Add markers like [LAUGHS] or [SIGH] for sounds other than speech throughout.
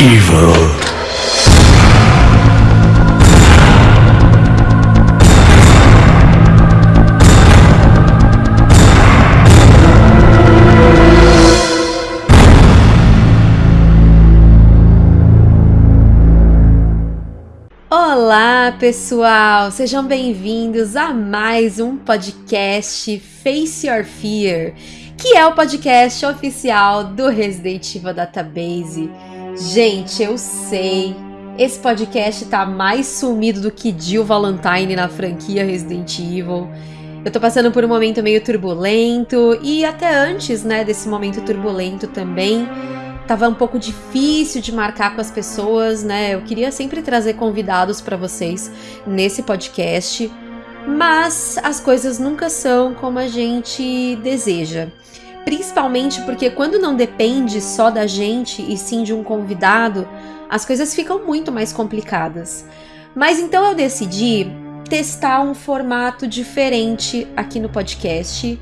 Evil. Olá, pessoal! Sejam bem-vindos a mais um podcast Face Your Fear, que é o podcast oficial do Resident Evil Database. Gente, eu sei, esse podcast tá mais sumido do que Jill Valentine na franquia Resident Evil. Eu tô passando por um momento meio turbulento e até antes, né, desse momento turbulento também, tava um pouco difícil de marcar com as pessoas, né? Eu queria sempre trazer convidados para vocês nesse podcast, mas as coisas nunca são como a gente deseja. Principalmente porque quando não depende só da gente e sim de um convidado, as coisas ficam muito mais complicadas. Mas então eu decidi testar um formato diferente aqui no podcast.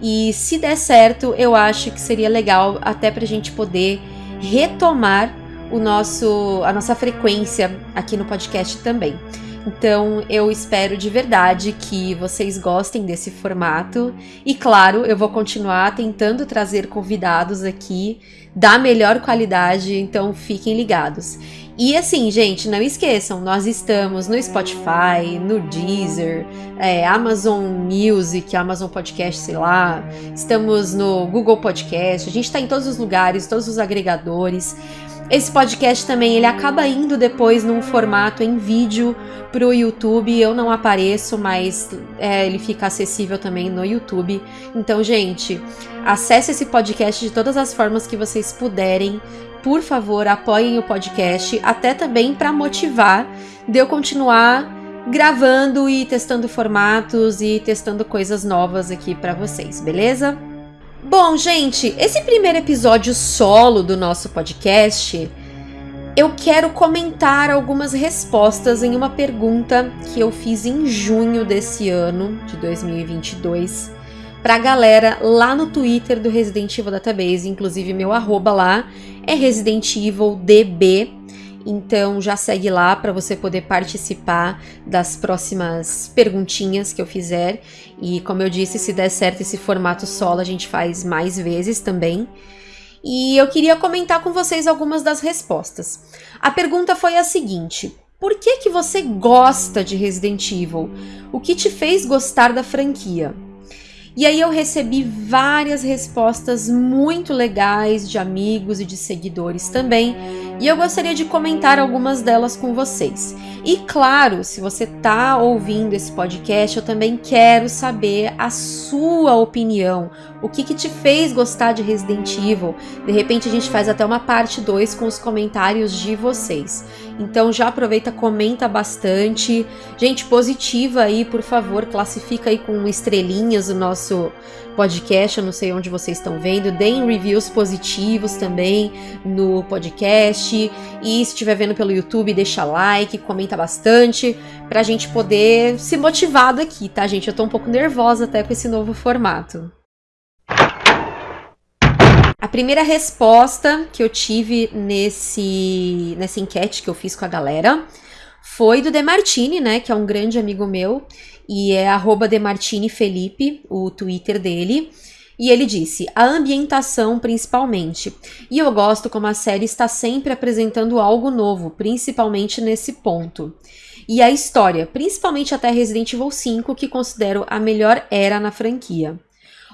E se der certo, eu acho que seria legal até para a gente poder retomar o nosso, a nossa frequência aqui no podcast também. Então eu espero de verdade que vocês gostem desse formato e claro, eu vou continuar tentando trazer convidados aqui da melhor qualidade, então fiquem ligados. E assim, gente, não esqueçam, nós estamos no Spotify, no Deezer, é, Amazon Music, Amazon Podcast, sei lá, estamos no Google Podcast, a gente está em todos os lugares, todos os agregadores. Esse podcast também ele acaba indo depois num formato em vídeo para o YouTube. Eu não apareço, mas é, ele fica acessível também no YouTube. Então, gente, acesse esse podcast de todas as formas que vocês puderem. Por favor, apoiem o podcast, até também para motivar de eu continuar gravando e testando formatos e testando coisas novas aqui para vocês, beleza? Bom, gente, esse primeiro episódio solo do nosso podcast, eu quero comentar algumas respostas em uma pergunta que eu fiz em junho desse ano, de 2022, pra galera lá no Twitter do Resident Evil Database, inclusive meu arroba lá é Resident Evil DB. Então já segue lá para você poder participar das próximas perguntinhas que eu fizer. E como eu disse, se der certo esse formato solo, a gente faz mais vezes também. E eu queria comentar com vocês algumas das respostas. A pergunta foi a seguinte: por que que você gosta de Resident Evil? O que te fez gostar da franquia? E aí eu recebi várias respostas muito legais de amigos e de seguidores também, e eu gostaria de comentar algumas delas com vocês. E claro, se você está ouvindo esse podcast, eu também quero saber a sua opinião. O que, que te fez gostar de Resident Evil? De repente a gente faz até uma parte 2 com os comentários de vocês. Então já aproveita, comenta bastante. Gente positiva aí, por favor, classifica aí com estrelinhas o nosso podcast, eu não sei onde vocês estão vendo. Deem reviews positivos também no podcast. E se estiver vendo pelo YouTube, deixa like, comenta bastante pra gente poder se motivado aqui, tá, gente? Eu tô um pouco nervosa até com esse novo formato. A primeira resposta que eu tive nesse, nessa enquete que eu fiz com a galera foi do Demartini, né, que é um grande amigo meu, e é Demartinifelipe, o Twitter dele. E ele disse: a ambientação principalmente. E eu gosto como a série está sempre apresentando algo novo, principalmente nesse ponto. E a história, principalmente até Resident Evil 5, que considero a melhor era na franquia.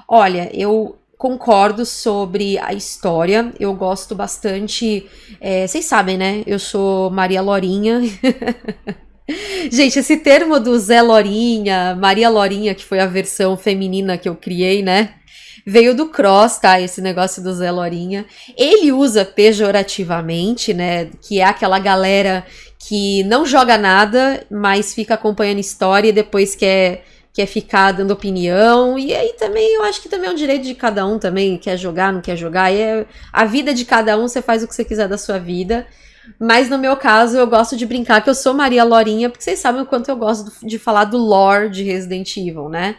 Olha, eu concordo sobre a história. Eu gosto bastante. É, vocês sabem, né? Eu sou Maria Lorinha. [LAUGHS] Gente, esse termo do Zé Lorinha, Maria Lorinha, que foi a versão feminina que eu criei, né? Veio do Cross, tá? Esse negócio do Zé Lorinha. Ele usa pejorativamente, né? Que é aquela galera que não joga nada, mas fica acompanhando história e depois quer quer ficar dando opinião, e aí também eu acho que também é um direito de cada um também, quer jogar, não quer jogar, e é a vida de cada um, você faz o que você quiser da sua vida. Mas no meu caso, eu gosto de brincar que eu sou Maria Lorinha, porque vocês sabem o quanto eu gosto de falar do lore de Resident Evil, né?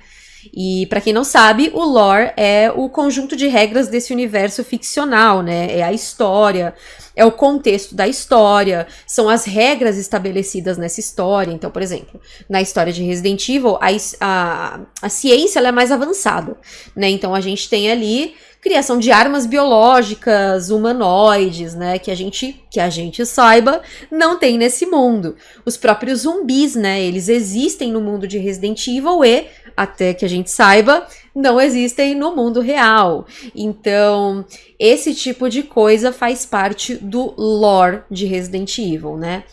E para quem não sabe, o lore é o conjunto de regras desse universo ficcional, né? É a história, é o contexto da história, são as regras estabelecidas nessa história. Então, por exemplo, na história de Resident Evil, a, a, a ciência é mais avançada, né? Então a gente tem ali criação de armas biológicas, humanoides, né, que a gente, que a gente saiba, não tem nesse mundo. Os próprios zumbis, né, eles existem no mundo de Resident Evil e, até que a gente saiba, não existem no mundo real. Então, esse tipo de coisa faz parte do lore de Resident Evil, né?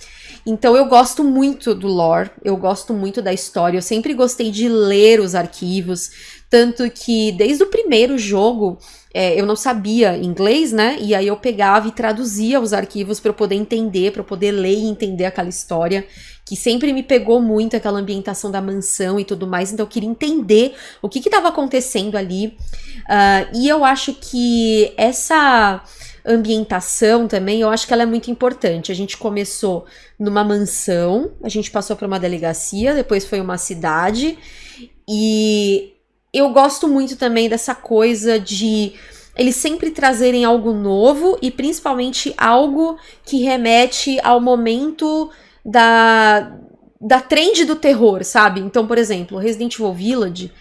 Então eu gosto muito do lore, eu gosto muito da história, eu sempre gostei de ler os arquivos, tanto que desde o primeiro jogo é, eu não sabia inglês, né? E aí eu pegava e traduzia os arquivos para eu poder entender, para eu poder ler e entender aquela história que sempre me pegou muito aquela ambientação da mansão e tudo mais, então eu queria entender o que estava acontecendo ali. Uh, e eu acho que essa ambientação também, eu acho que ela é muito importante. A gente começou numa mansão, a gente passou por uma delegacia, depois foi uma cidade, e eu gosto muito também dessa coisa de eles sempre trazerem algo novo e principalmente algo que remete ao momento da, da trend do terror, sabe? Então, por exemplo, Resident Evil Village,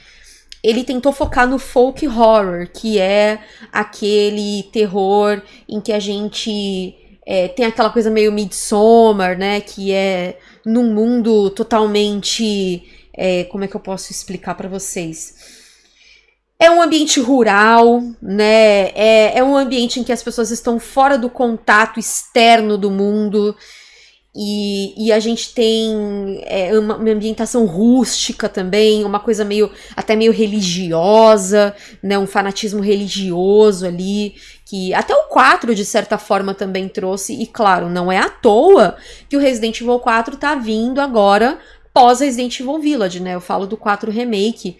ele tentou focar no folk horror, que é aquele terror em que a gente é, tem aquela coisa meio Midsommar, né? Que é num mundo totalmente. É, como é que eu posso explicar para vocês? É um ambiente rural, né? É, é um ambiente em que as pessoas estão fora do contato externo do mundo. E, e a gente tem é, uma, uma, ambientação rústica também, uma coisa meio até meio religiosa, né? Um fanatismo religioso ali, que até o 4, de certa forma, também trouxe. E claro, não é à toa que o Resident Evil 4 tá vindo agora pós Resident Evil Village, né? Eu falo do 4 Remake.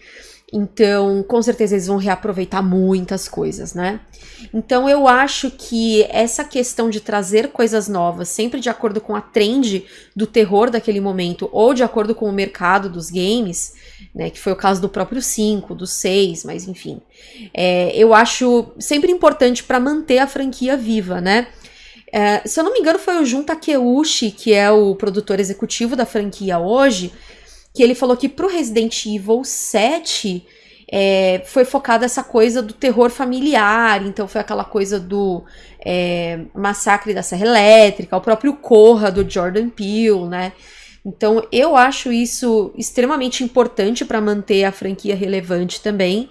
Então, com certeza eles vão reaproveitar muitas coisas, né? Então, eu acho que essa questão de trazer coisas novas, sempre de acordo com a trend do terror daquele momento, ou de acordo com o mercado dos games, né? Que foi o caso do próprio 5, do 6, mas enfim. É, eu acho sempre importante para manter a franquia viva, né? É, se eu não me engano, foi o Jun Takeuchi, que é o produtor executivo da franquia hoje, que ele falou que pro Resident Evil 7 é, foi focada essa coisa do terror familiar, então foi aquela coisa do é, massacre da Serra Elétrica, o próprio Corra do Jordan Peele, né? Então eu acho isso extremamente importante para manter a franquia relevante também.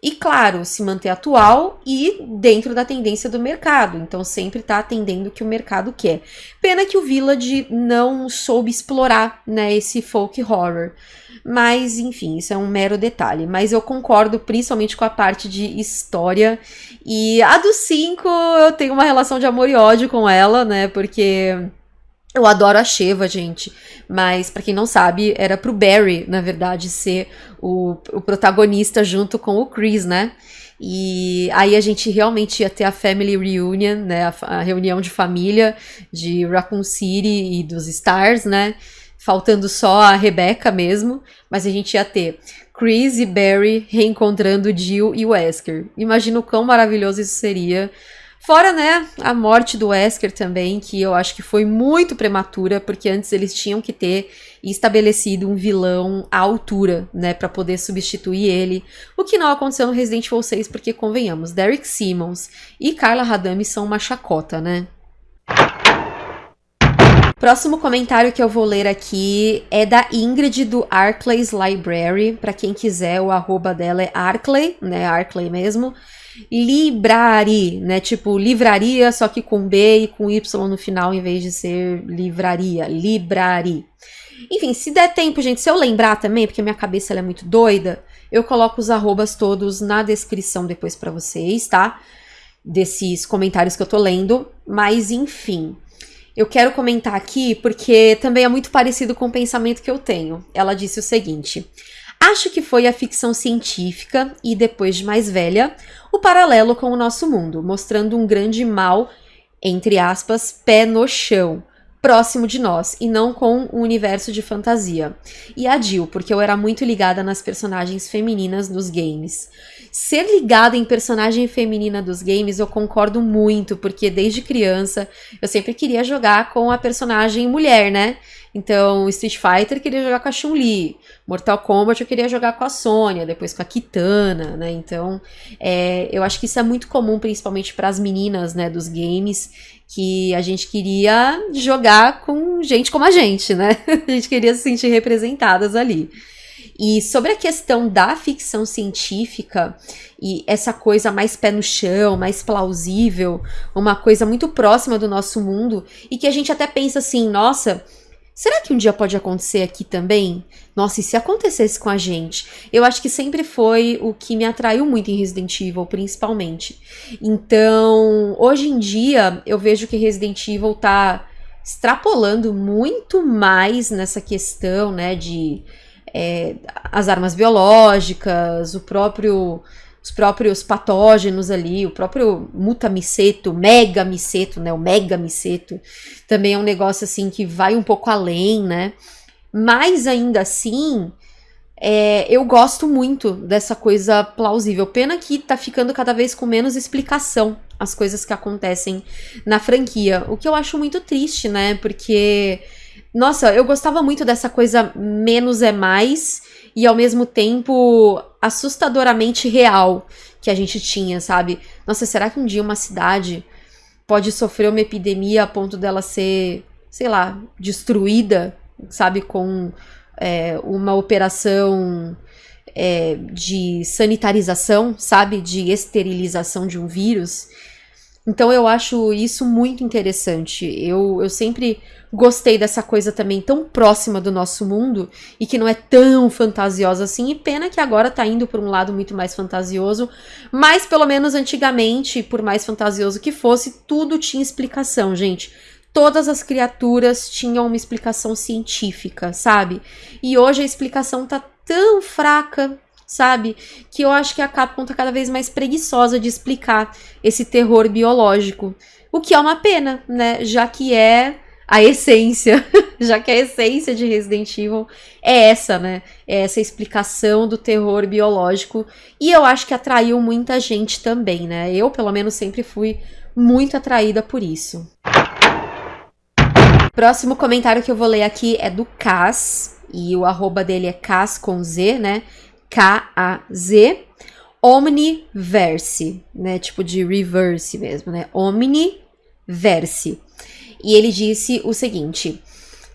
E claro, se manter atual e dentro da tendência do mercado. Então sempre está atendendo o que o mercado quer. Pena que o Village não soube explorar né, esse folk horror. Mas, enfim, isso é um mero detalhe. Mas eu concordo principalmente com a parte de história. E a do 5, eu tenho uma relação de amor e ódio com ela, né? Porque eu adoro a Sheva, gente. Mas, para quem não sabe, era pro Barry, na verdade, ser o, o protagonista junto com o Chris, né? E aí a gente realmente ia ter a Family Reunion, né? A, a, reunião de família de Raccoon City e dos Stars, né? Faltando só a Rebecca mesmo. Mas a gente ia ter Chris e Barry reencontrando Jill e Wesker. Imagina o quão maravilhoso isso seria Fora, né, a morte do Wesker também, que eu acho que foi muito prematura, porque antes eles tinham que ter estabelecido um vilão à altura, né, para poder substituir ele. O que não aconteceu no Resident Evil 6, porque convenhamos, Derek Simmons e Carla Radami são uma chacota, né? Próximo comentário que eu vou ler aqui é da Ingrid do Arclay's Library. Para quem quiser, o arroba dela é Arclay, né? Arclay mesmo. Librari, né? Tipo livraria, só que com B e com Y no final, em vez de ser livraria. Librari. Enfim, se der tempo, gente, se eu lembrar também, porque minha cabeça é muito doida, eu coloco os arrobas todos na descrição depois para vocês, tá? Desses comentários que eu tô lendo. Mas, enfim, eu quero comentar aqui porque também é muito parecido com o pensamento que eu tenho. Ela disse o seguinte. Acho que foi a ficção científica e, depois de mais velha, o paralelo com o nosso mundo, mostrando um grande mal, entre aspas, pé no chão, próximo de nós e não com um universo de fantasia. E a Jill, porque eu era muito ligada nas personagens femininas dos games. Ser ligada em personagem feminina dos games eu concordo muito, porque desde criança eu sempre queria jogar com a personagem mulher, né? Então, Street Fighter queria jogar com a Chun-Li, Mortal Kombat eu queria jogar com a Sônia, depois com a Kitana, né? Então, é, eu acho que isso é muito comum, principalmente para as meninas, né, dos games, que a gente queria jogar com gente como a gente, né? [LAUGHS] A gente queria se sentir representadas ali. E sobre a questão da ficção científica e essa coisa mais pé no chão, mais plausível, uma coisa muito próxima do nosso mundo e que a gente até pensa assim, nossa, Será que um dia pode acontecer aqui também? Nossa, e se acontecesse com a gente? Eu acho que sempre foi o que me atraiu muito em Resident Evil, principalmente. Então, hoje em dia, eu vejo que Resident Evil tá extrapolando muito mais nessa questão, né, de é, as armas biológicas, o próprio os próprios patógenos ali, o próprio mutamiceto, megamiceto, né, o megamiceto, também é um negócio assim que vai um pouco além, né? Mas ainda assim, é, eu gosto muito dessa coisa plausível. Pena que tá ficando cada vez com menos explicação as coisas que acontecem na franquia, o que eu acho muito triste, né? Porque nossa, eu gostava muito dessa coisa menos é mais e ao mesmo tempo assustadoramente real que a gente tinha, sabe? Nossa, será que um dia uma cidade pode sofrer uma epidemia a ponto dela ser, sei lá, destruída, sabe, com é, uma operação é, de sanitarização, sabe, de esterilização de um vírus? Então eu acho isso muito interessante. Eu, eu sempre gostei dessa coisa também tão próxima do nosso mundo e que não é tão fantasiosa assim. E pena que agora tá indo por um lado muito mais fantasioso, mas pelo menos antigamente, por mais fantasioso que fosse, tudo tinha explicação, gente. Todas as criaturas tinham uma explicação científica, sabe? E hoje a explicação tá tão fraca, sabe? Que eu acho que a Capcom tá cada vez mais preguiçosa de explicar esse terror biológico. O que é uma pena, né? Já que é a essência, [LAUGHS] já que a essência de Resident Evil é essa, né? É essa explicação do terror biológico. E eu acho que atraiu muita gente também, né? Eu, pelo menos, sempre fui muito atraída por isso. Próximo comentário que eu vou ler aqui é do Cas, e o arroba dele é Cas com Z, né? K-A-Z. Omniverse, né? Tipo de reverse mesmo, né? Omniverse. E ele disse o seguinte: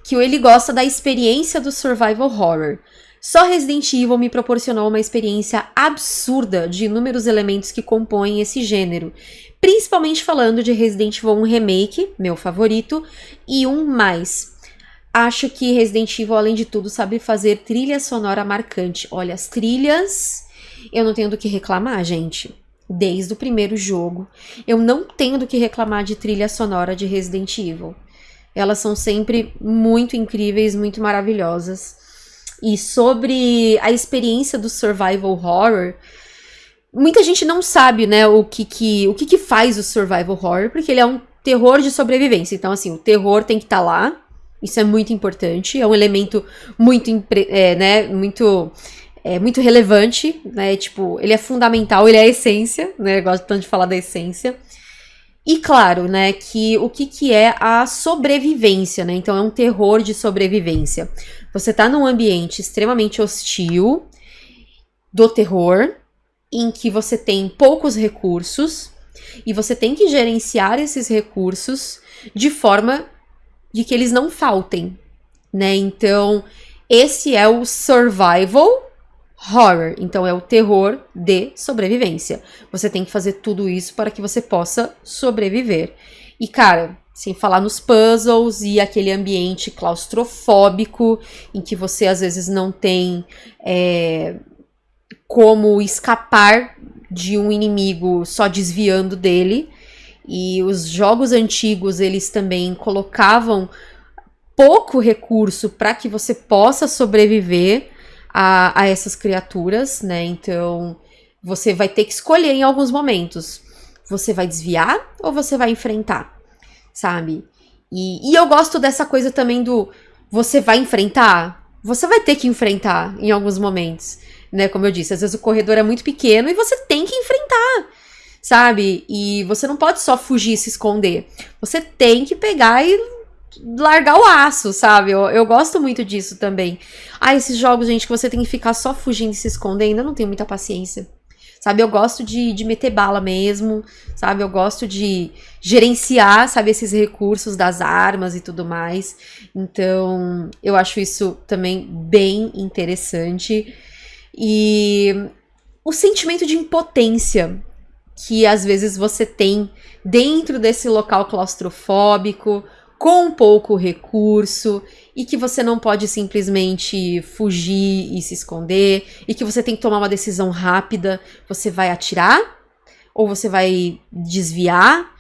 que ele gosta da experiência do survival horror. Só Resident Evil me proporcionou uma experiência absurda de inúmeros elementos que compõem esse gênero, principalmente falando de Resident Evil 1 Remake, meu favorito, e um mais. Acho que Resident Evil, além de tudo, sabe fazer trilha sonora marcante. Olha, as trilhas, eu não tenho do que reclamar, gente desde o primeiro jogo. Eu não tenho do que reclamar de trilha sonora de Resident Evil. Elas são sempre muito incríveis, muito maravilhosas. E sobre a experiência do survival horror, muita gente não sabe, né, o que que, o que, que faz o survival horror, porque ele é um terror de sobrevivência. Então, assim, o terror tem que estar tá lá. Isso é muito importante. É um elemento muito, é, né, muito é muito relevante, né? Tipo, ele é fundamental, ele é a essência, né? Eu gosto tanto de falar da essência. E claro, né, que o que, que é a sobrevivência, né? Então é um terror de sobrevivência. Você tá num ambiente extremamente hostil do terror, em que você tem poucos recursos e você tem que gerenciar esses recursos de forma de que eles não faltem, né? Então, esse é o survival horror, então é o terror de sobrevivência. Você tem que fazer tudo isso para que você possa sobreviver. E cara, sem falar nos puzzles e aquele ambiente claustrofóbico em que você às vezes não tem é, como escapar de um inimigo só desviando dele. E os jogos antigos eles também colocavam pouco recurso para que você possa sobreviver a, a essas criaturas, né? Então você vai ter que escolher em alguns momentos. Você vai desviar ou você vai enfrentar, sabe? E, e eu gosto dessa coisa também do você vai enfrentar, você vai ter que enfrentar em alguns momentos, né? Como eu disse, às vezes o corredor é muito pequeno e você tem que enfrentar, sabe? E você não pode só fugir se esconder. Você tem que pegar e largar o aço, sabe? Eu, eu gosto muito disso também. Ah, esses jogos, gente, que você tem que ficar só fugindo e se escondendo, eu não tenho muita paciência. Sabe, eu gosto de, de meter bala mesmo, sabe? Eu gosto de gerenciar, sabe, esses recursos das armas e tudo mais. Então, eu acho isso também bem interessante. E o sentimento de impotência que às vezes você tem dentro desse local claustrofóbico, com pouco recurso e que você não pode simplesmente fugir e se esconder e que você tem que tomar uma decisão rápida. Você vai atirar ou você vai desviar?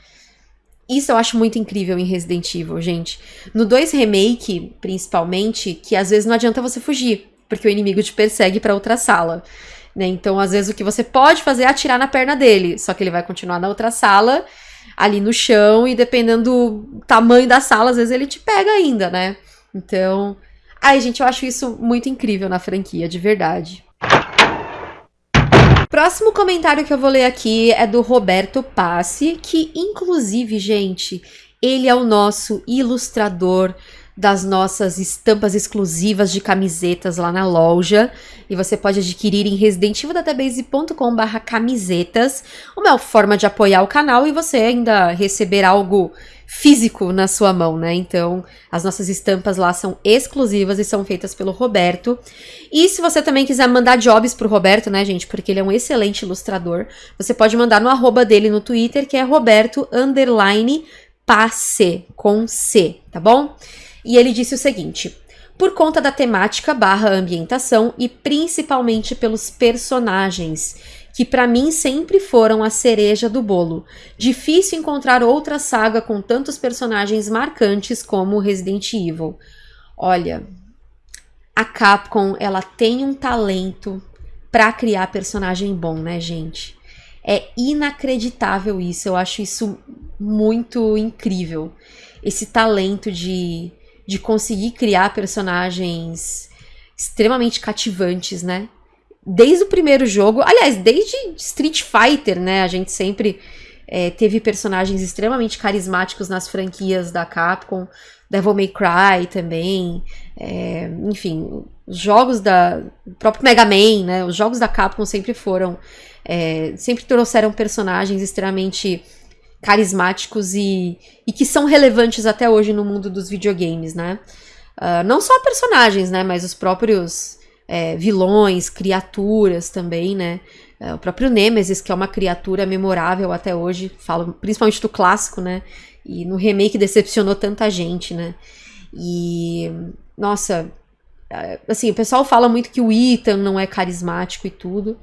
Isso eu acho muito incrível em Resident Evil, gente. No 2 Remake, principalmente, que às vezes não adianta você fugir, porque o inimigo te persegue para outra sala. Né? Então, às vezes, o que você pode fazer é atirar na perna dele, só que ele vai continuar na outra sala ali no chão e dependendo do tamanho da sala, às vezes ele te pega ainda, né? Então, ai, gente, eu acho isso muito incrível na franquia, de verdade. Próximo comentário que eu vou ler aqui é do Roberto Passi, que inclusive, gente, ele é o nosso ilustrador das nossas estampas exclusivas de camisetas lá na loja. E você pode adquirir em residentevildatabase.com.br camisetas. Uma forma de apoiar o canal e você ainda receber algo físico na sua mão, né? Então, as nossas estampas lá são exclusivas e são feitas pelo Roberto. E se você também quiser mandar jobs pro Roberto, né, gente? Porque ele é um excelente ilustrador. Você pode mandar no arroba dele no Twitter, que é Roberto underline passe com C, tá bom? E ele disse o seguinte: por conta da temática barra ambientação e principalmente pelos personagens, que para mim sempre foram a cereja do bolo. Difícil encontrar outra saga com tantos personagens marcantes como Resident Evil. Olha, a Capcom, ela tem um talento para criar personagem bom, né, gente? É inacreditável isso, eu acho isso muito incrível. Esse talento de de conseguir criar personagens extremamente cativantes, né? Desde o primeiro jogo, aliás, desde Street Fighter, né? A gente sempre é, teve personagens extremamente carismáticos nas franquias da Capcom, Devil May Cry também, é, enfim, os jogos da o próprio Mega Man, né? Os jogos da Capcom sempre foram, é, sempre trouxeram personagens extremamente carismáticos e, e que são relevantes até hoje no mundo dos videogames, né? Uh, não só personagens, né? Mas os próprios é, vilões, criaturas também, né? Uh, o próprio Nemesis, que é uma criatura memorável até hoje, falo principalmente do clássico, né? E no remake decepcionou tanta gente, né? E, nossa, é, assim, o pessoal fala muito que o Ethan não é carismático e tudo,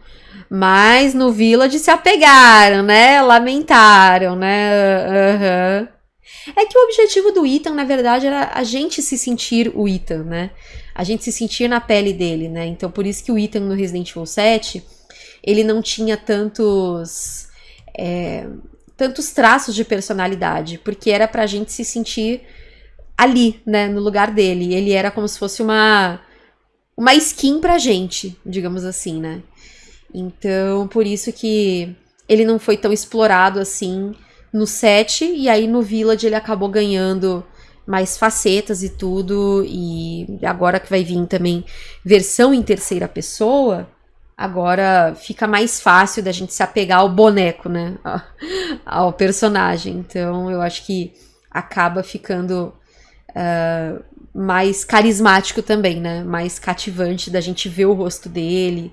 mas no Village se apegaram, né? Lamentaram, né? Uhum. É que o objetivo do Ethan, na verdade, era a gente se sentir o Ethan, né? A gente se sentir na pele dele, né? Então, por isso que o Ethan no Resident Evil 7, ele não tinha tantos... É, tantos traços de personalidade, porque era pra gente se sentir ali, né, no lugar dele. Ele era como se fosse uma uma skin pra gente, digamos assim, né? Então, por isso que ele não foi tão explorado assim no set, e aí no Village ele acabou ganhando mais facetas e tudo, e agora que vai vir também versão em terceira pessoa, agora fica mais fácil da gente se apegar ao boneco, né? [LAUGHS] ao personagem. Então eu acho que acaba ficando uh, mais carismático também, né? Mais cativante da gente ver o rosto dele.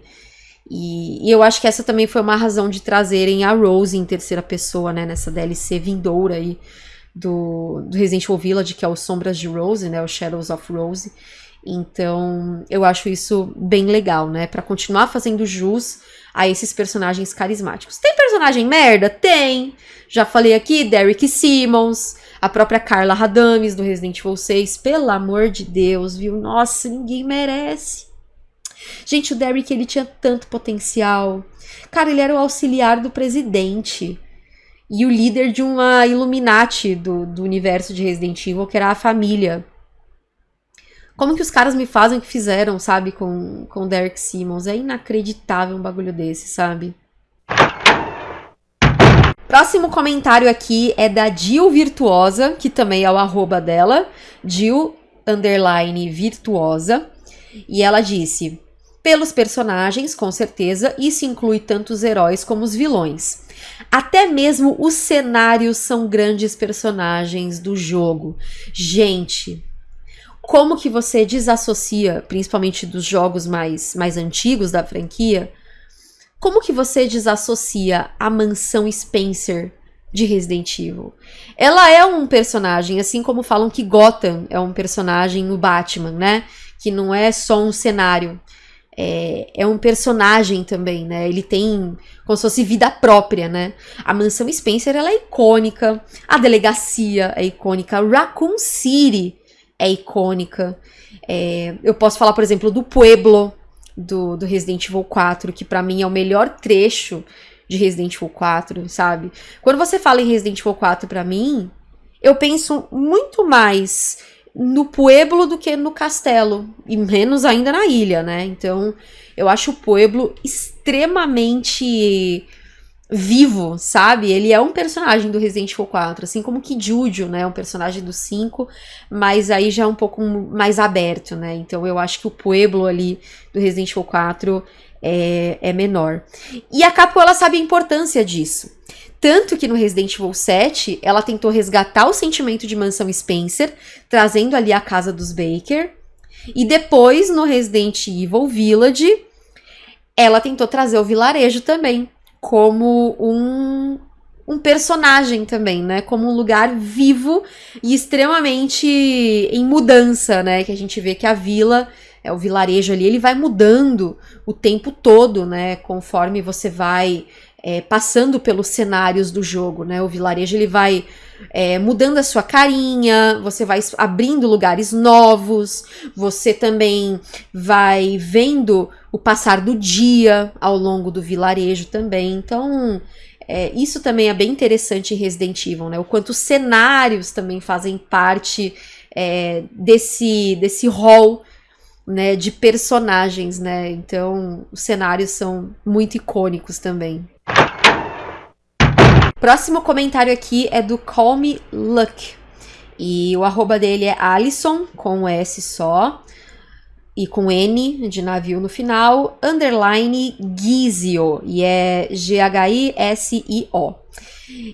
E, e, eu acho que essa também foi uma razão de trazerem a Rose em terceira pessoa, né? Nessa DLC vindoura aí do, do Resident Evil Village, que é o Sombras de Rose, né? O Shadows of Rose. Então, eu acho isso bem legal, né? Para continuar fazendo jus a esses personagens carismáticos. Tem personagem merda? Tem! Já falei aqui, Derek Simmons, a própria Carla Radames do Resident Evil 6. Pelo amor de Deus, viu? Nossa, ninguém merece. Gente, o Derek, ele tinha tanto potencial. Cara, ele era o auxiliar do presidente. e o líder de uma Illuminati do, do universo de Resident Evil, que era a família. Como que os caras me fazem o que fizeram, sabe, com, com Derek Simmons? É inacreditável um bagulho desse, sabe? Próximo comentário aqui é da Jill Virtuosa, que também é o arroba dela, Jill virtuosa, e ela disse: pelos personagens, com certeza, isso inclui tanto os heróis como os vilões. Até mesmo os cenários são grandes personagens do jogo. Gente, como que você desassocia, principalmente dos jogos mais, mais antigos da franquia, como que você desassocia a mansão Spencer de Resident Evil? Ela é um personagem, assim como falam que Gotham é um personagem no Batman, né? Que não é só um cenário. É, é, um personagem também, né? Ele tem como se fosse vida própria, né? A mansão Spencer ela é icônica, a delegacia é icônica, Raccoon City é icônica. É, eu posso falar, por exemplo, do Pueblo, do, do Resident Evil 4, que para mim é o melhor trecho de Resident Evil 4, sabe? Quando você fala em Resident Evil 4 para mim, eu penso muito mais no Pueblo do que no castelo, e menos ainda na ilha, né? Então, eu acho o Pueblo extremamente vivo, sabe? Ele é um personagem do Resident Evil 4, assim como que Juju, né? Um personagem do 5, mas aí já é um pouco mais aberto, né? Então eu acho que o Pueblo ali do Resident Evil 4 é, é menor. E a Capcom, ela sabe a importância disso. Tanto que no Resident Evil 7, ela tentou resgatar o sentimento de Mansão Spencer, trazendo ali a casa dos Baker. E depois, no Resident Evil Village, ela tentou trazer o vilarejo também, como um, um personagem também, né? Como um lugar vivo e extremamente em mudança, né? Que a gente vê que a vila, é o vilarejo ali, ele vai mudando o tempo todo, né? Conforme você vai é, passando pelos cenários do jogo, né? O vilarejo ele vai é, mudando a sua carinha, você vai abrindo lugares novos, você também vai vendo o passar do dia ao longo do vilarejo também. Então, é, isso também é bem interessante em Resident Evil, né? O quanto os cenários também fazem parte é, desse, desse hall né, de personagens, né? Então, os cenários são muito icônicos também. Próximo comentário aqui é do Call Me Luck. E o arroba dele é Alison, com S só, e com N de navio no final, underline Gizio, e é G-H-I-S-I-O.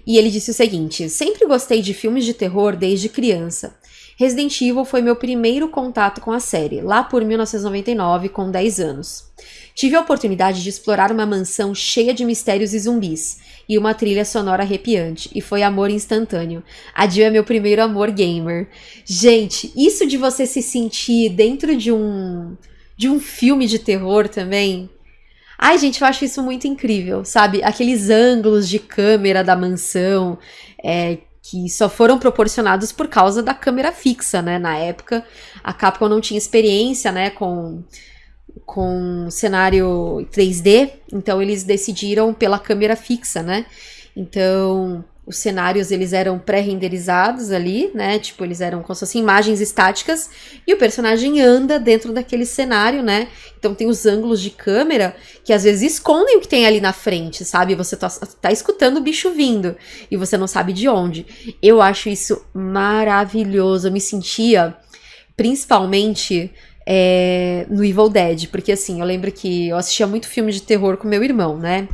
E ele disse o seguinte: Sempre gostei de filmes de terror desde criança. Resident Evil foi meu primeiro contato com a série, lá por 1999, com 10 anos. Tive a oportunidade de explorar uma mansão cheia de mistérios e zumbis, e uma trilha sonora arrepiante, e foi amor instantâneo. A Jill é meu primeiro amor gamer. Gente, isso de você se sentir dentro de um de um filme de terror também. Ai, gente, eu acho isso muito incrível, sabe? Aqueles ângulos de câmera da mansão, é, que só foram proporcionados por causa da câmera fixa, né? Na época, a Capcom não tinha experiência, né, com com cenário 3D, então eles decidiram pela câmera fixa, né? Então, os cenários eles eram pré-renderizados ali, né? Tipo, eles eram como se fossem imagens estáticas e o personagem anda dentro daquele cenário, né? Então tem os ângulos de câmera que às vezes escondem o que tem ali na frente, sabe? Você tá, tá escutando o bicho vindo e você não sabe de onde. Eu acho isso maravilhoso. Eu me sentia principalmente é, no Evil Dead, porque assim, eu lembro que eu assistia muito filme de terror com meu irmão, né?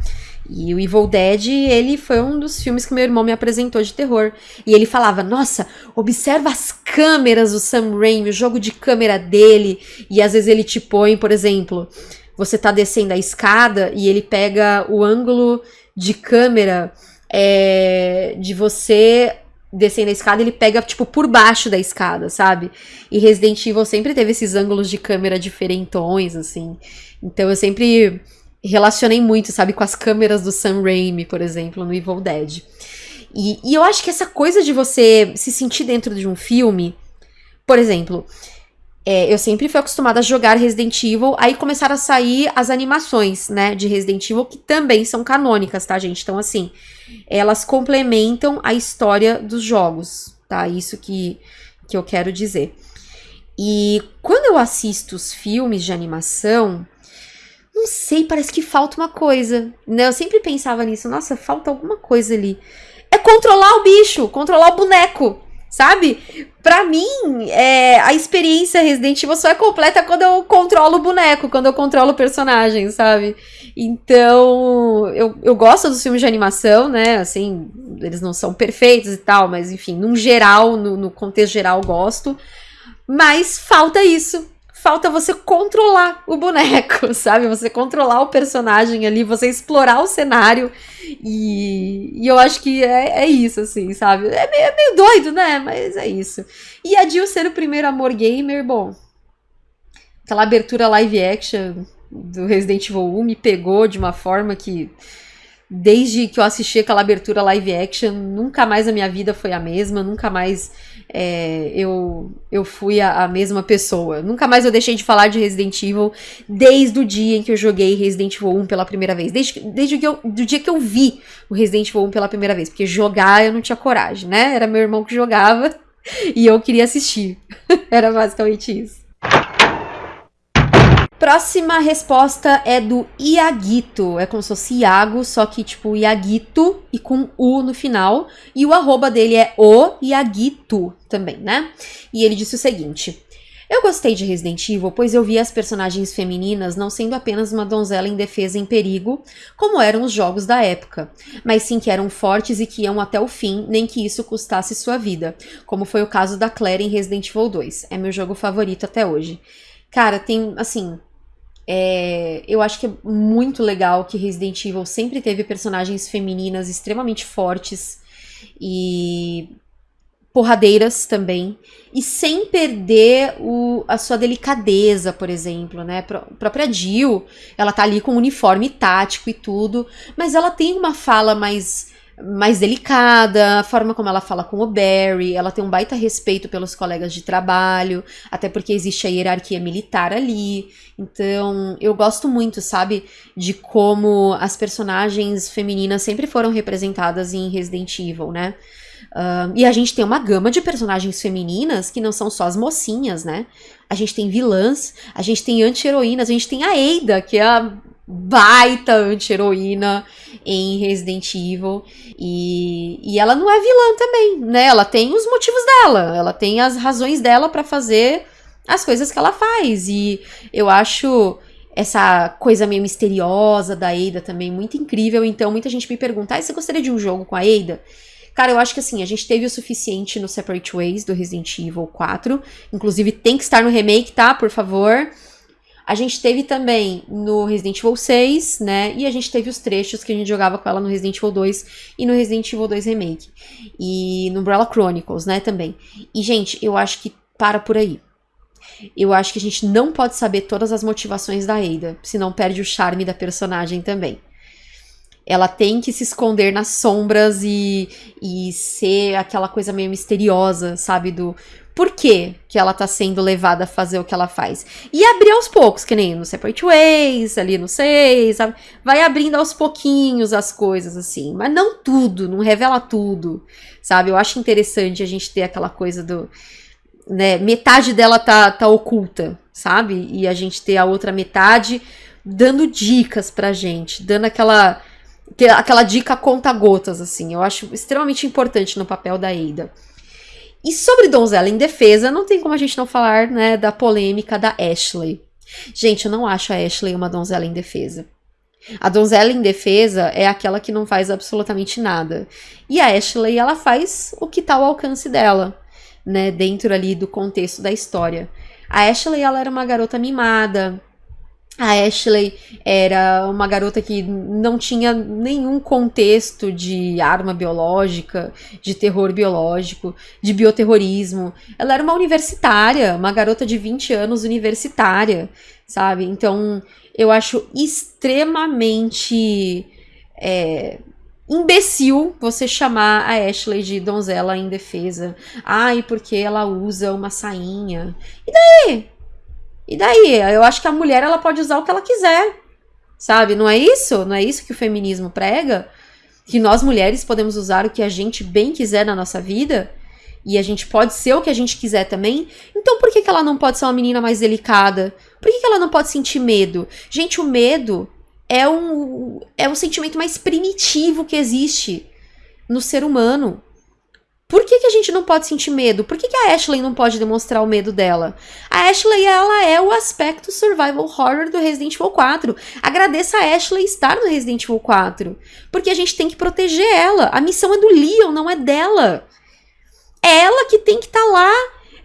E o Evil Dead, ele foi um dos filmes que meu irmão me apresentou de terror. E ele falava: Nossa, observa as câmeras do Sam Raimi, o jogo de câmera dele. E às vezes ele te põe, por exemplo, você tá descendo a escada e ele pega o ângulo de câmera é, de você descendo a escada, ele pega, tipo, por baixo da escada, sabe? E Resident Evil sempre teve esses ângulos de câmera diferentões, assim. Então eu sempre relacionei muito, sabe, com as câmeras do Sam Raimi, por exemplo, no Evil Dead. E, e eu acho que essa coisa de você se sentir dentro de um filme, por exemplo, é, eu sempre fui acostumada a jogar Resident Evil, aí começaram a sair as animações, né, de Resident Evil, que também são canônicas, tá, gente? Então, assim, elas complementam a história dos jogos, tá? Isso que, que eu quero dizer. E quando eu assisto os filmes de animação, não sei, parece que falta uma coisa, né? Eu sempre pensava nisso, nossa, falta alguma coisa ali. É controlar o bicho, controlar o boneco, sabe? Pra mim, é, a experiência Resident Evil só é completa quando eu controlo o boneco, quando eu controlo o personagem, sabe? Então, eu, eu gosto dos filmes de animação, né? Assim, eles não são perfeitos e tal, mas enfim, num geral, no, no contexto geral, gosto. Mas falta isso, falta você controlar o boneco, [LAUGHS] sabe? Você controlar o personagem ali, você explorar o cenário. E, e eu acho que é, é isso, assim, sabe? É meio, é meio doido, né? Mas é isso. E a Jill ser o primeiro amor gamer, bom. Aquela abertura live action do Resident Evil 1 me pegou de uma forma que desde que eu assisti aquela abertura live action, nunca mais a minha vida foi a mesma, nunca mais é, eu, eu fui a, a, mesma pessoa. Nunca mais eu deixei de falar de Resident Evil desde o dia em que eu joguei Resident Evil 1 pela primeira vez. Desde, desde o, eu, do dia que eu vi o Resident Evil 1 pela primeira vez. Porque jogar eu não tinha coragem, né? Era meu irmão que jogava [LAUGHS] e eu queria assistir. [LAUGHS] Era basicamente isso. Próxima resposta é do Iaguito. É como se fosse Iago, só que tipo Iaguito e com U no final. E o arroba dele é o Iaguito também, né? E ele disse o seguinte. Eu gostei de Resident Evil, pois eu vi as personagens femininas não sendo apenas uma donzela indefesa em perigo, como eram os jogos da época, mas sim que eram fortes e que iam até o fim, nem que isso custasse sua vida, como foi o caso da Claire em Resident Evil 2. É meu jogo favorito até hoje. Cara, tem, assim, é, eu acho que é muito legal que Resident Evil sempre teve personagens femininas extremamente fortes e porradeiras também, e sem perder o, a sua delicadeza, por exemplo, né? A própria Jill, ela tá ali com um uniforme tático e tudo, mas ela tem uma fala mais mais delicada, a forma como ela fala com o Barry, ela tem um baita respeito pelos colegas de trabalho, até porque existe a hierarquia militar ali. Então, eu gosto muito, sabe, de como as personagens femininas sempre foram representadas em Resident Evil, né? Uh, e a gente tem uma gama de personagens femininas que não são só as mocinhas, né? A gente tem vilãs, a gente tem anti-heroínas, a gente tem a Ada, que é a baita anti-heroína em Resident Evil. E, e ela não é vilã também, né? Ela tem os motivos dela, ela tem as razões dela para fazer as coisas que ela faz. E eu acho essa coisa meio misteriosa da Ada também muito incrível. Então, muita gente me pergunta: ah, você gostaria de um jogo com a Ada? Cara, eu acho que assim, a gente teve o suficiente no Separate Ways do Resident Evil 4. Inclusive, tem que estar no remake, tá? Por favor. A gente teve também no Resident Evil 6, né? E a gente teve os trechos que a gente jogava com ela no Resident Evil 2 e no Resident Evil 2 Remake. E no Umbrella Chronicles, né, também. E, gente, eu acho que para por aí. Eu acho que a gente não pode saber todas as motivações da Ada, senão perde o charme da personagem também. Ela tem que se esconder nas sombras e, e ser aquela coisa meio misteriosa, sabe? Do por que, que ela tá sendo levada a fazer o que ela faz. E abrir aos poucos, que nem no Separate Ways, ali no 6, sabe? Vai abrindo aos pouquinhos as coisas, assim. Mas não tudo, não revela tudo, sabe? Eu acho interessante a gente ter aquela coisa do. Né, metade dela tá, tá oculta, sabe? E a gente ter a outra metade dando dicas pra gente, dando aquela aquela dica conta gotas assim. Eu acho extremamente importante no papel da Ada. E sobre Donzela em Defesa, não tem como a gente não falar né, da polêmica da Ashley. Gente, eu não acho a Ashley uma donzela em defesa. A donzela em defesa é aquela que não faz absolutamente nada. E a Ashley, ela faz o que está ao alcance dela, né, dentro ali do contexto da história. A Ashley, ela era uma garota mimada, a Ashley era uma garota que não tinha nenhum contexto de arma biológica, de terror biológico, de bioterrorismo. Ela era uma universitária, uma garota de 20 anos universitária, sabe? Então eu acho extremamente é, imbecil você chamar a Ashley de donzela indefesa. Ai, porque ela usa uma sainha. E daí? E daí? Eu acho que a mulher ela pode usar o que ela quiser. Sabe? Não é isso? Não é isso que o feminismo prega? Que nós mulheres podemos usar o que a gente bem quiser na nossa vida? E a gente pode ser o que a gente quiser também. Então por que, que ela não pode ser uma menina mais delicada? Por que, que ela não pode sentir medo? Gente, o medo é um, é um sentimento mais primitivo que existe no ser humano. Por que, que a gente não pode sentir medo? Por que, que a Ashley não pode demonstrar o medo dela? A Ashley, ela é o aspecto survival horror do Resident Evil 4. Agradeça a Ashley estar no Resident Evil 4. Porque a gente tem que proteger ela. A missão é do Leon, não é dela. É ela que tem que estar tá lá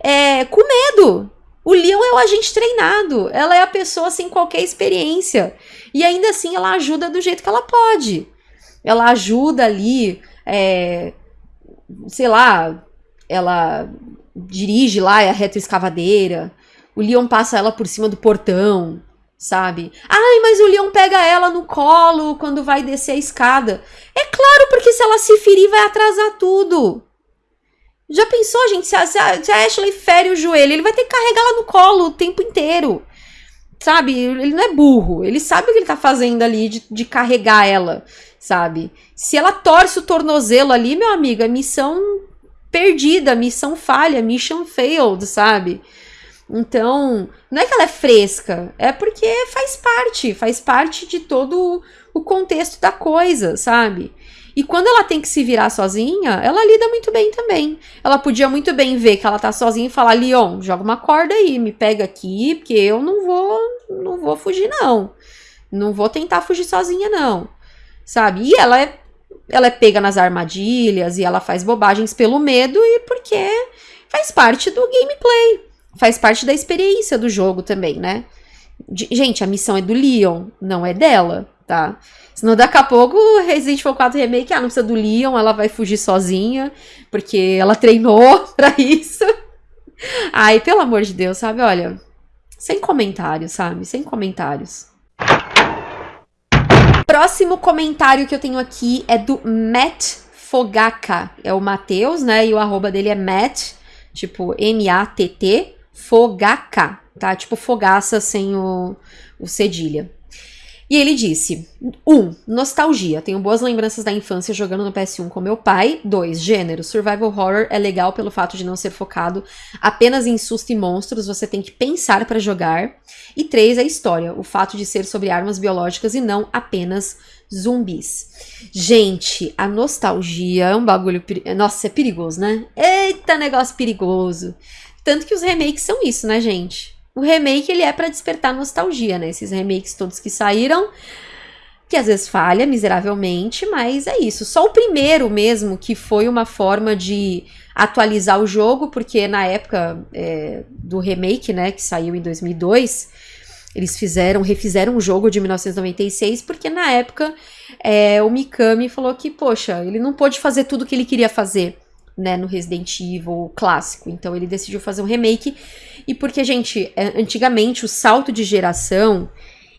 é, com medo. O Leon é o agente treinado. Ela é a pessoa sem qualquer experiência. E ainda assim ela ajuda do jeito que ela pode. Ela ajuda ali. É, sei lá, ela dirige lá é a retroescavadeira. O Leon passa ela por cima do portão, sabe? Ai, mas o Leon pega ela no colo quando vai descer a escada. É claro, porque se ela se ferir, vai atrasar tudo. Já pensou, gente? Se a, se a, Ashley fere o joelho, ele vai ter que carregar ela no colo o tempo inteiro. Sabe? Ele não é burro. Ele sabe o que ele tá fazendo ali de, de carregar ela sabe? Se ela torce o tornozelo ali, meu amigo, é missão perdida, missão falha, mission failed, sabe? Então, não é que ela é fresca, é porque faz parte, faz parte de todo o contexto da coisa, sabe? E quando ela tem que se virar sozinha, ela lida muito bem também. Ela podia muito bem ver que ela tá sozinha e falar: Leon, joga uma corda aí, me pega aqui, porque eu não vou, não vou fugir, não. Não vou tentar fugir sozinha, não sabe? E ela é, ela é pega nas armadilhas e ela faz bobagens pelo medo e porque faz parte do gameplay, faz parte da experiência do jogo também, né? De, gente, a missão é do Leon, não é dela, tá? Senão daqui a pouco Resident Evil 4 Remake, ah, não precisa do Leon, ela vai fugir sozinha, porque ela treinou [LAUGHS] pra isso. Ai, pelo amor de Deus, sabe? Olha, sem comentários, sabe? Sem comentários. Próximo comentário que eu tenho aqui é do Matt Fogaka. É o Matheus, né? E o arroba dele é Matt, tipo M-A-T-T, Fogaka, tá? Tipo fogaça sem o, o cedilha. E ele disse: 1. Um, nostalgia. Tenho boas lembranças da infância jogando no PS1 com meu pai. 2. Gênero. Survival horror é legal pelo fato de não ser focado apenas em susto e monstros, você tem que pensar para jogar. E 3. A história. O fato de ser sobre armas biológicas e não apenas zumbis. Gente, a nostalgia é um bagulho. Nossa, é perigoso, né? Eita, negócio perigoso. Tanto que os remakes são isso, né, gente? O remake ele é para despertar nostalgia, né? Esses remakes todos que saíram, que às vezes falha miseravelmente, mas é isso. Só o primeiro mesmo que foi uma forma de atualizar o jogo, porque na época é, do remake, né, que saiu em 2002, eles fizeram, refizeram o jogo de 1996, porque na época é, o Mikami falou que, poxa, ele não pôde fazer tudo que ele queria fazer né, no Resident Evil clássico. Então ele decidiu fazer um remake. E porque, gente, é, antigamente o salto de geração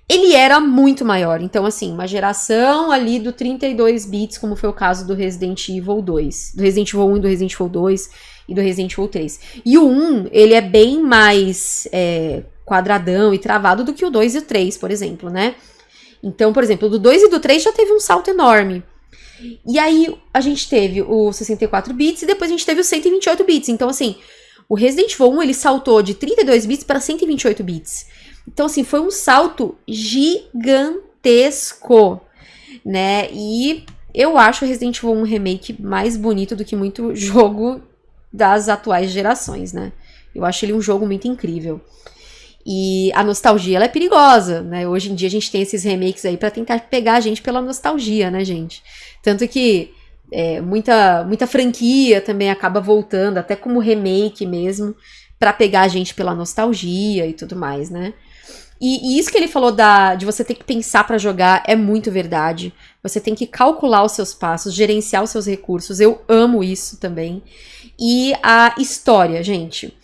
ele era muito maior. Então, assim, uma geração ali do 32 bits, como foi o caso do Resident Evil 2, do Resident Evil 1 e do Resident Evil 2 e do Resident Evil 3. E o 1, ele é bem mais é, quadradão e travado do que o 2 e o 3, por exemplo, né? Então, por exemplo, do 2 e do 3 já teve um salto enorme. E aí a gente teve o 64 bits e depois a gente teve o 128 bits. Então, assim, o Resident Evil 1 ele saltou de 32 bits para 128 bits. Então, assim, foi um salto gigantesco, né? E eu acho o Resident Evil 1 Remake mais bonito do que muito [LAUGHS] jogo das atuais gerações, né? Eu acho ele um jogo muito incrível. E a nostalgia ela é perigosa, né? Hoje em dia a gente tem esses remakes aí para tentar pegar a gente pela nostalgia, né, gente? Tanto que é, muita, muita franquia também acaba voltando, até como remake mesmo, para pegar a gente pela nostalgia e tudo mais, né? E, e, isso que ele falou da, de você ter que pensar para jogar é muito verdade. Você tem que calcular os seus passos, gerenciar os seus recursos. Eu amo isso também. E a história, gente.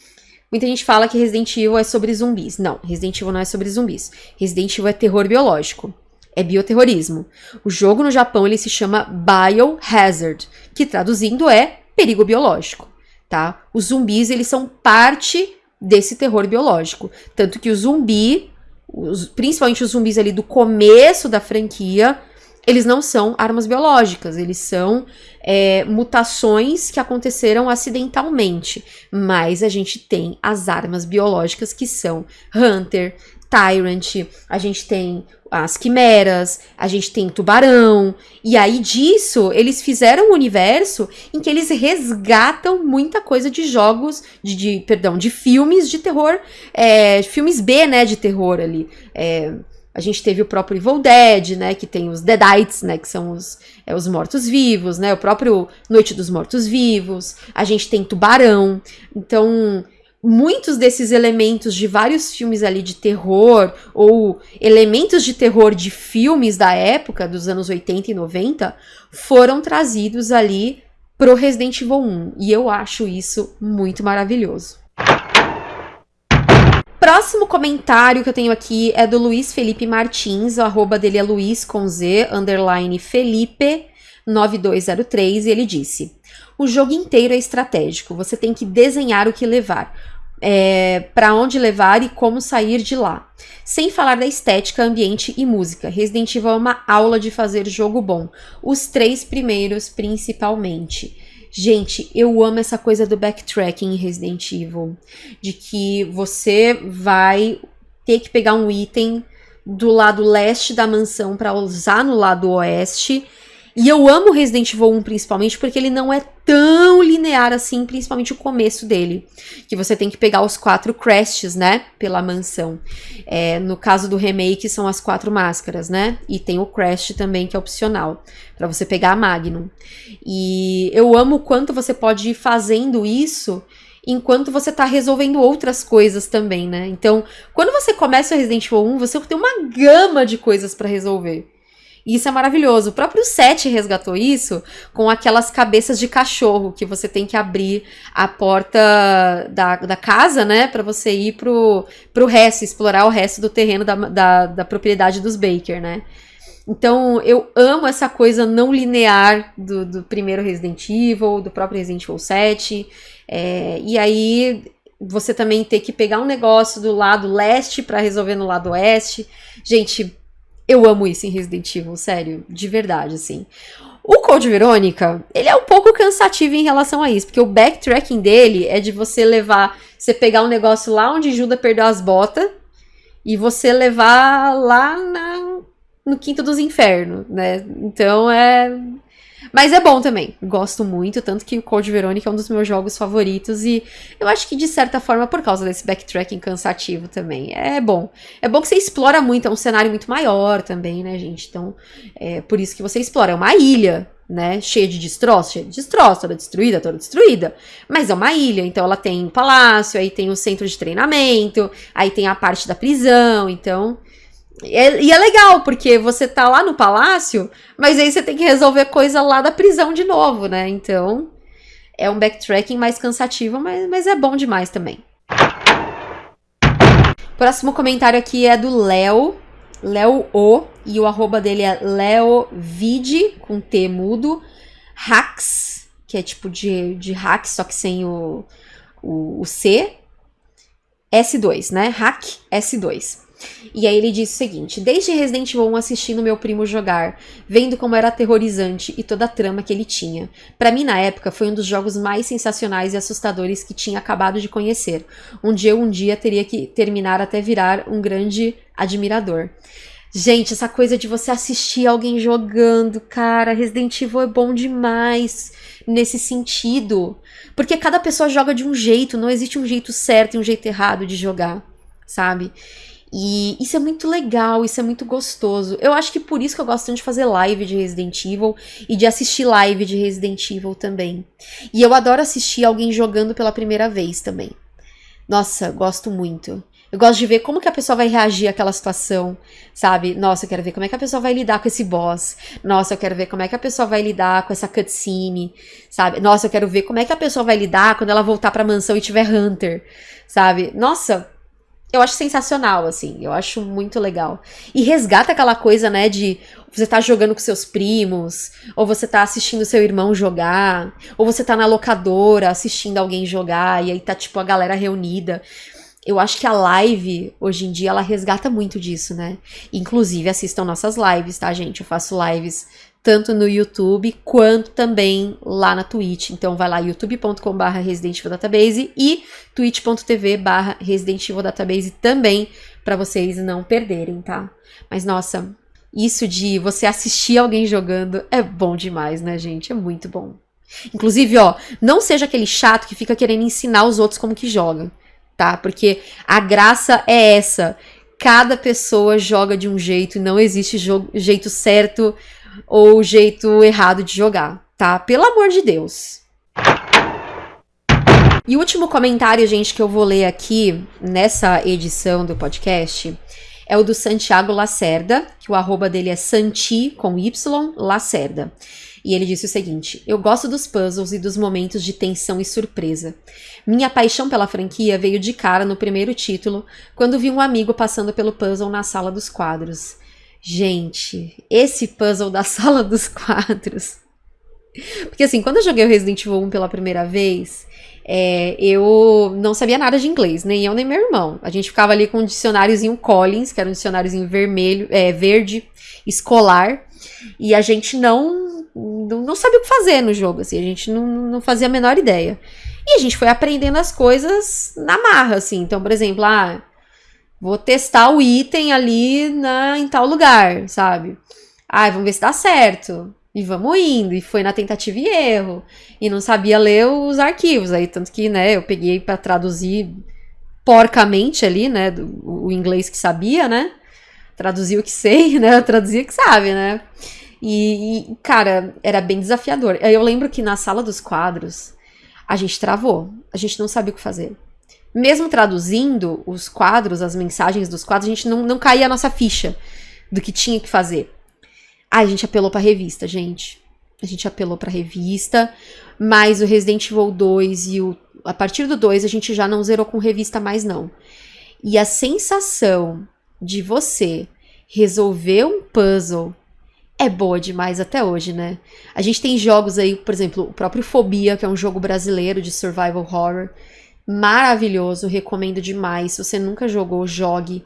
Muita gente fala que Resident Evil é sobre zumbis. Não, Resident Evil não é sobre zumbis. Resident Evil é terror biológico é bioterrorismo. O jogo no Japão ele se chama Biohazard, que traduzindo é perigo biológico, tá? Os zumbis eles são parte desse terror biológico. Tanto que o zumbi, os, principalmente os zumbis ali do começo da franquia, eles não são armas biológicas, eles são é, mutações que aconteceram acidentalmente. Mas a gente tem as armas biológicas que são Hunter, Tyrant, a gente tem as quimeras, a gente tem tubarão, e aí disso eles fizeram um universo em que eles resgatam muita coisa de jogos, de, de perdão, de filmes de terror, é, filmes B, né, de terror ali. É, a gente teve o próprio Evil Dead, né, que tem os Deadites, né, que são os, é, os mortos-vivos, né, o próprio Noite dos Mortos-Vivos. A gente tem Tubarão. Então, muitos desses elementos de vários filmes ali de terror ou elementos de terror de filmes da época, dos anos 80 e 90, foram trazidos ali pro Resident Evil 1. E eu acho isso muito maravilhoso. Próximo comentário que eu tenho aqui é do Luiz Felipe Martins, o arroba dele é Luiz com Z, underline Felipe 9203, e ele disse: O jogo inteiro é estratégico, você tem que desenhar o que levar é, para onde levar e como sair de lá. Sem falar da estética, ambiente e música. Resident Evil é uma aula de fazer jogo bom. Os três primeiros, principalmente. Gente, eu amo essa coisa do backtracking em Resident Evil. De que você vai ter que pegar um item do lado leste da mansão para usar no lado oeste e eu amo Resident Evil 1 principalmente porque ele não é tão linear assim, principalmente o começo dele. Que você tem que pegar os quatro crests, né? Pela mansão. É, no caso do remake, são as quatro máscaras, né? E tem o crest também, que é opcional, para você pegar a Magnum. E eu amo o quanto você pode ir fazendo isso enquanto você tá resolvendo outras coisas também, né? Então, quando você começa o Resident Evil 1, você tem uma gama de coisas para resolver. E isso é maravilhoso. O próprio Seth resgatou isso com aquelas cabeças de cachorro que você tem que abrir a porta da, da casa, né? para você ir pro, pro resto, explorar o resto do terreno da, da, da propriedade dos Baker, né? Então, eu amo essa coisa não linear do, do primeiro Resident Evil, do próprio Resident Evil 7. É, e aí, você também ter que pegar um negócio do lado leste para resolver no lado oeste. Gente, eu amo isso em Resident Evil, sério, de verdade, assim. O Code Verônica, ele é um pouco cansativo em relação a isso, porque o backtracking dele é de você levar, você pegar um negócio lá onde Judas perdeu as botas e você levar lá na, no quinto dos infernos, né? Então é mas é bom também. Gosto muito, tanto que o Code Verônica é um dos meus jogos favoritos e eu acho que de certa forma por causa desse backtracking cansativo também. É bom. É bom que você explora muito, é um cenário muito maior também, né, gente? Então, é por isso que você explora. É uma ilha, né? Cheia de destroços, cheia de destroços, toda destruída, toda destruída. Mas é uma ilha, então ela tem um palácio, aí tem o centro de treinamento, aí tem a parte da prisão, então é, e é legal, porque você tá lá no palácio, mas aí você tem que resolver coisa lá da prisão de novo, né? Então, é um backtracking mais cansativo, mas, mas é bom demais também. Próximo comentário aqui é do Léo, Léo O, e o arroba dele é leovide, com T mudo, hacks, que é tipo de, de hack, só que sem o, o, o C, S2, né? Hack S2. E aí ele diz o seguinte: Desde Resident Evil 1 assistindo meu primo jogar, vendo como era aterrorizante e toda a trama que ele tinha. Para mim, na época, foi um dos jogos mais sensacionais e assustadores que tinha acabado de conhecer, onde eu um dia teria que terminar até virar um grande admirador. Gente, essa coisa de você assistir alguém jogando, cara, Resident Evil é bom demais nesse sentido. Porque cada pessoa joga de um jeito, não existe um jeito certo e um jeito errado de jogar, sabe? E isso é muito legal, isso é muito gostoso. Eu acho que por isso que eu gosto tanto de fazer live de Resident Evil e de assistir live de Resident Evil também. E eu adoro assistir alguém jogando pela primeira vez também. Nossa, gosto muito. Eu gosto de ver como que a pessoa vai reagir àquela situação, sabe? Nossa, eu quero ver como é que a pessoa vai lidar com esse boss. Nossa, eu quero ver como é que a pessoa vai lidar com essa cutscene, sabe? Nossa, eu quero ver como é que a pessoa vai lidar quando ela voltar pra mansão e tiver Hunter, sabe? Nossa, eu acho sensacional, assim. Eu acho muito legal. E resgata aquela coisa, né, de você tá jogando com seus primos, ou você tá assistindo seu irmão jogar, ou você tá na locadora assistindo alguém jogar, e aí tá tipo a galera reunida. Eu acho que a live, hoje em dia, ela resgata muito disso, né? Inclusive, assistam nossas lives, tá, gente? Eu faço lives tanto no YouTube quanto também lá na Twitch. Então vai lá youtube.com.br Resident e twitch.tv barra também para vocês não perderem, tá? Mas nossa, isso de você assistir alguém jogando é bom demais, né, gente? É muito bom. Inclusive, ó, não seja aquele chato que fica querendo ensinar os outros como que joga, tá? Porque a graça é essa. Cada pessoa joga de um jeito e não existe jeito certo ou jeito errado de jogar, tá? Pelo amor de Deus. E o último comentário, gente, que eu vou ler aqui nessa edição do podcast é o do Santiago Lacerda, que o arroba dele é Santi, com Y, Lacerda. E ele disse o seguinte: Eu gosto dos puzzles e dos momentos de tensão e surpresa. Minha paixão pela franquia veio de cara no primeiro título, quando vi um amigo passando pelo puzzle na sala dos quadros. Gente, esse puzzle da [LAUGHS] sala dos quadros. Porque assim, quando eu joguei o Resident Evil 1 pela primeira vez, é, eu não sabia nada de inglês, nem eu nem meu irmão. A gente ficava ali com um dicionáriozinho Collins, que era um dicionáriozinho vermelho, é, verde, escolar, e a gente não, não, não sabia o que fazer no jogo, assim, a gente não, não fazia a menor ideia. E a gente foi aprendendo as coisas na marra, assim. Então, por exemplo, ah, vou testar o item ali na, em tal lugar, sabe? Ah, vamos ver se dá certo. E vamos indo. E foi na tentativa e erro. E não sabia ler os arquivos. Aí, tanto que, né, eu peguei para traduzir porcamente ali, né, do, o inglês que sabia, né? Traduzir o que sei, [LAUGHS] né? Traduzir o que sabe, né? E, e, cara, era bem desafiador. Eu lembro que na sala dos quadros, a gente travou. A gente não sabia o que fazer. Mesmo traduzindo os quadros, as mensagens dos quadros, a gente não, não caía a nossa ficha do que tinha que fazer. Aí a gente apelou pra revista, gente. A gente apelou pra revista, mas o Resident Evil 2 e o. A partir do 2 a gente já não zerou com revista mais, não. E a sensação de você resolver um puzzle é boa demais até hoje, né? A gente tem jogos aí, por exemplo, o próprio Fobia, que é um jogo brasileiro de survival horror. Maravilhoso, recomendo demais. Se você nunca jogou, jogue.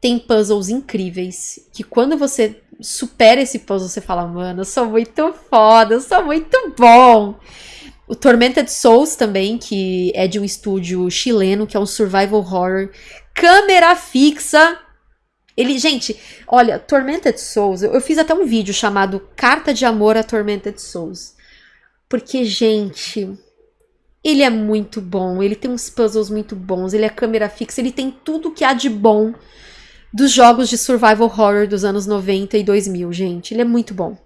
Tem puzzles incríveis que quando você supera esse puzzle, você fala, mano, eu sou muito foda, eu sou muito bom. O Tormented Souls também, que é de um estúdio chileno, que é um survival horror, câmera fixa. Ele, gente, olha, Tormented Souls, eu, eu fiz até um vídeo chamado Carta de Amor a Tormented Souls. Porque, gente, ele é muito bom, ele tem uns puzzles muito bons, ele é câmera fixa, ele tem tudo que há de bom dos jogos de survival horror dos anos 90 e 2000, gente. Ele é muito bom.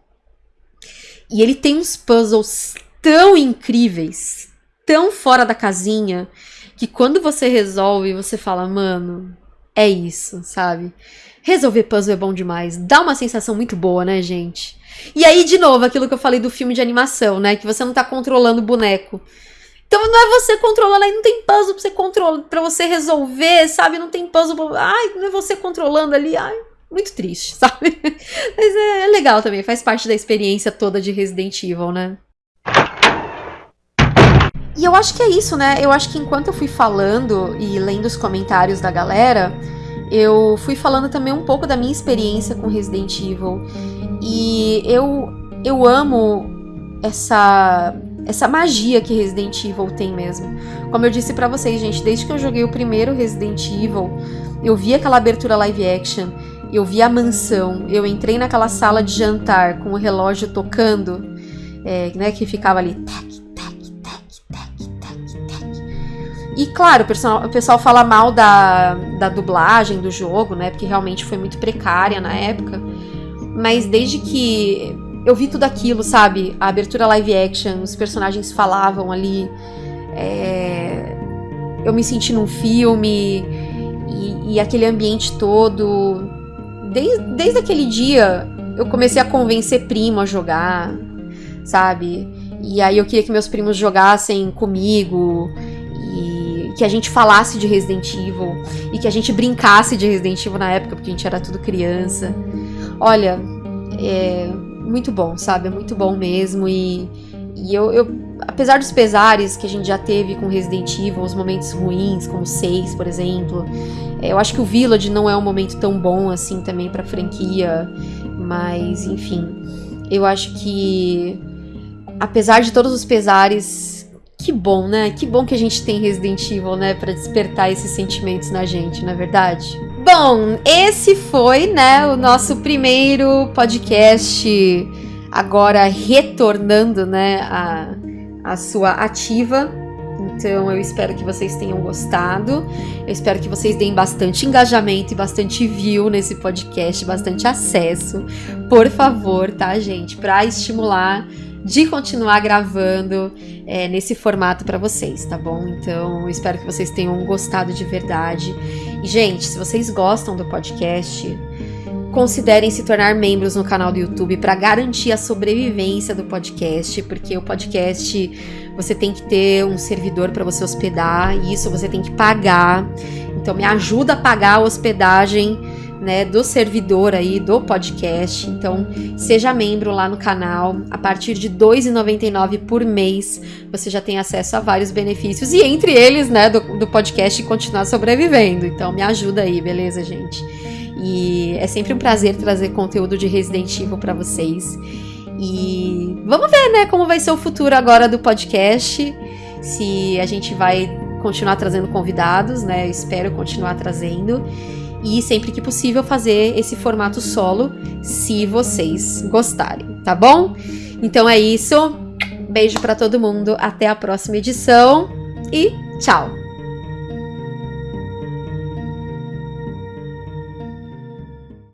E ele tem uns puzzles tão incríveis, tão fora da casinha, que quando você resolve, você fala, mano, é isso, sabe? Resolver puzzle é bom demais. Dá uma sensação muito boa, né, gente? E aí, de novo, aquilo que eu falei do filme de animação, né? Que você não tá controlando o boneco. Então não é você controlando, aí não tem puzzle pra você controlar, para você resolver, sabe? Não tem puzzle pra... Ai, não é você controlando ali, ai, muito triste, [LAUGHS] sabe? Mas é, é legal também, faz parte da experiência toda de Resident Evil, né? E eu acho que é isso, né? Eu acho que enquanto eu fui falando e lendo os comentários da galera, eu fui falando também um pouco da minha experiência com Resident Evil. E eu, eu amo essa essa magia que Resident Evil tem mesmo. Como eu disse para vocês, gente, desde que eu joguei o primeiro Resident Evil, eu vi aquela abertura live action, eu vi a mansão, eu entrei naquela sala de jantar com o relógio tocando, é, né, que ficava ali tac, tac, tac, tac, tac, tac. E claro, o pessoal, o pessoal fala mal da, da dublagem do jogo, né, porque realmente foi muito precária na época. Mas desde que eu vi tudo aquilo, sabe? A abertura live action, os personagens falavam ali. É... Eu me senti num filme e, e aquele ambiente todo. Desde, desde aquele dia eu comecei a convencer primo a jogar, sabe? E aí eu queria que meus primos jogassem comigo e que a gente falasse de Resident Evil e que a gente brincasse de Resident Evil na época, porque a gente era tudo criança. Olha, é muito bom, sabe? É muito bom mesmo e, e eu, eu, apesar dos pesares que a gente já teve com Resident Evil, os momentos ruins, como 6, por exemplo, é, eu acho que o Village não é um momento tão bom assim também pra franquia, mas enfim, eu acho que apesar de todos os pesares, que bom, né? Que bom que a gente tem Resident Evil, né, para despertar esses sentimentos na gente, não é verdade? Bom, esse foi, né, o nosso primeiro podcast agora retornando, né, a, a sua ativa. Então eu espero que vocês tenham gostado. Eu espero que vocês deem bastante engajamento e bastante view nesse podcast, bastante acesso. Por favor, tá, gente? Para estimular de continuar gravando é, nesse formato para vocês, tá bom? Então, espero que vocês tenham gostado de verdade. E, gente, se vocês gostam do podcast, considerem se tornar membros no canal do YouTube para garantir a sobrevivência do podcast, porque o podcast você tem que ter um servidor para você hospedar, e isso você tem que pagar. Então, me ajuda a pagar a hospedagem né, do servidor aí do podcast. Então, seja membro lá no canal. A partir de R$ 2,99 por mês, você já tem acesso a vários benefícios e entre eles, né, do, do podcast continuar sobrevivendo. Então, me ajuda aí, beleza, gente? E é sempre um prazer trazer conteúdo de Resident Evil para vocês. E vamos ver, né, como vai ser o futuro agora do podcast. Se a gente vai continuar trazendo convidados, né? Eu espero continuar trazendo e sempre que possível fazer esse formato solo, se vocês gostarem, tá bom? Então é isso. Beijo para todo mundo, até a próxima edição e tchau.